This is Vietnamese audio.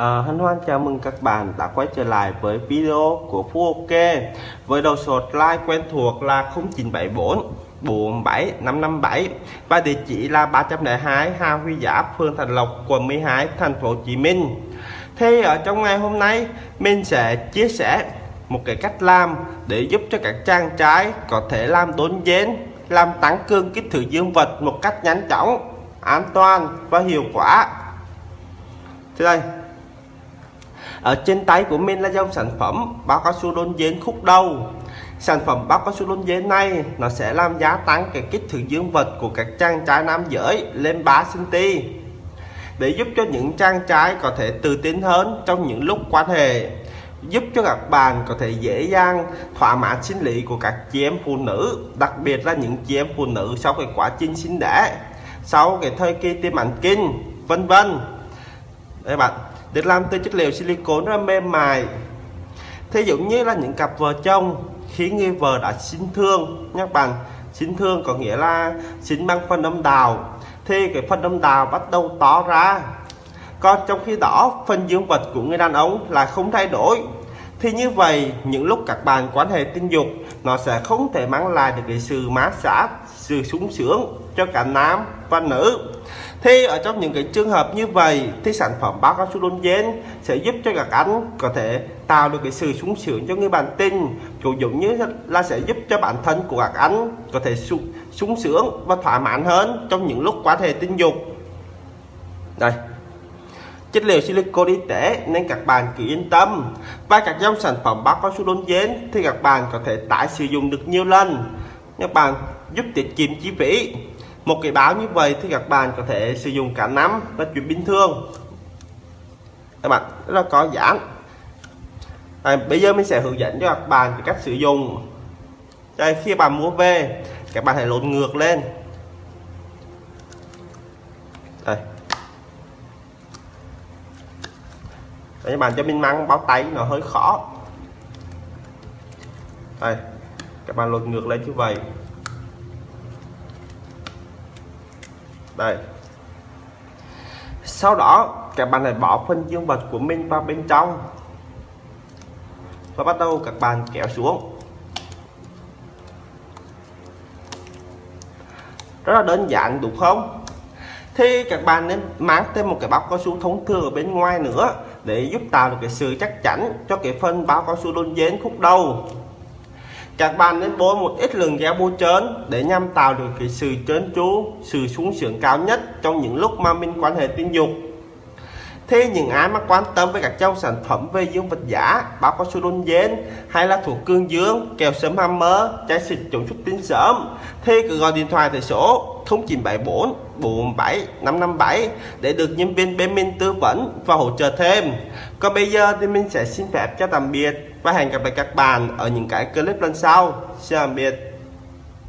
À, hân hoan chào mừng các bạn đã quay trở lại với video của Phú Ok với đầu số like quen thuộc là 0974 47 557 và địa chỉ là 302 Hà Huy Giáp, phường Thành Lộc, quận 12, thành phố Hồ Chí Minh. Thì ở trong ngày hôm nay mình sẽ chia sẻ một cái cách làm để giúp cho các trang trái có thể làm đốn dến, làm tăng cương kích thước dương vật một cách nhanh chóng, an toàn và hiệu quả. Thế đây, ở trên tay của mình là dòng sản phẩm bao cao su đôn dến khúc đầu. Sản phẩm bao cao su đôn dến này, nó sẽ làm gia tăng cái kích thước dương vật của các chàng trai nam giới lên 3 cm để giúp cho những chàng trai có thể tự tin hơn trong những lúc quan hệ, giúp cho các bạn có thể dễ dàng, thỏa mãn sinh lý của các chị em phụ nữ, đặc biệt là những chị em phụ nữ sau cái quá trình sinh đẻ, sau cái thời kỳ tiêm ảnh kinh, vân vân. Đây bạn được làm từ chất liệu silicone rất mềm mại. Thí dụ như là những cặp vợ chồng, khi người vợ đã sinh thương nhé bạn sinh thương có nghĩa là sinh bằng phân âm đào thì cái phân âm đào bắt đầu to ra. Còn trong khi đó, phần dương vật của người đàn ông là không thay đổi thì như vậy những lúc các bạn quan hệ tình dục nó sẽ không thể mang lại được cái sự mát xã sự sung sướng cho cả nam và nữ. Thì ở trong những cái trường hợp như vậy thì sản phẩm bao cao su đôn gen sẽ giúp cho các anh có thể tạo được cái sự sung sướng cho người bạn tình cũng giống như là sẽ giúp cho bản thân của các anh có thể sung, sung sướng và thỏa mãn hơn trong những lúc quan hệ tình dục. Đây chất liệu silicon y tế nên các bạn cứ yên tâm. Và các dòng sản phẩm bao cao su đôn dến thì các bạn có thể tái sử dụng được nhiều lần. Các bạn giúp tiết kiệm chi phí. Một cái báo như vậy thì các bạn có thể sử dụng cả năm và chuyện bình thường. Các bạn rất là có giãn à, bây giờ mình sẽ hướng dẫn cho các bạn về cách sử dụng. Đây khi bạn mua về các bạn hãy lột ngược lên. Đây. Đấy, các bạn cho mình mang báo tay nó hơi khó. Đây các bạn lột ngược lên như vậy. Đây. Sau đó các bạn hãy bỏ phân dương vật của mình vào bên trong. Và bắt đầu các bạn kéo xuống. Rất là đơn giản đúng không? Thì các bạn nên mang thêm một cái bắp cao su thông thường ở bên ngoài nữa để giúp tạo được cái sự chắc chắn cho cái phân bao cao su đôn dến khúc đầu. Các bạn nên bôi một ít lượng gel bôi trơn để nhằm tạo được cái sự trơn tru, sự xuống sướng cao nhất trong những lúc mà mình quan hệ tình dục. Thế những ai mà quan tâm với các dòng sản phẩm về dương vật giả, bao cao su đun dên hay là thuốc cương dương, kèo sớm hammer, chai xịt chống xuất tinh sớm thì cứ gọi điện thoại tại số 0974 47 557 để được nhân viên bên mình tư vấn và hỗ trợ thêm. Còn bây giờ thì mình sẽ xin phép cho tạm biệt và hẹn gặp lại các bạn ở những cái clip lần sau. Xin tạm biệt.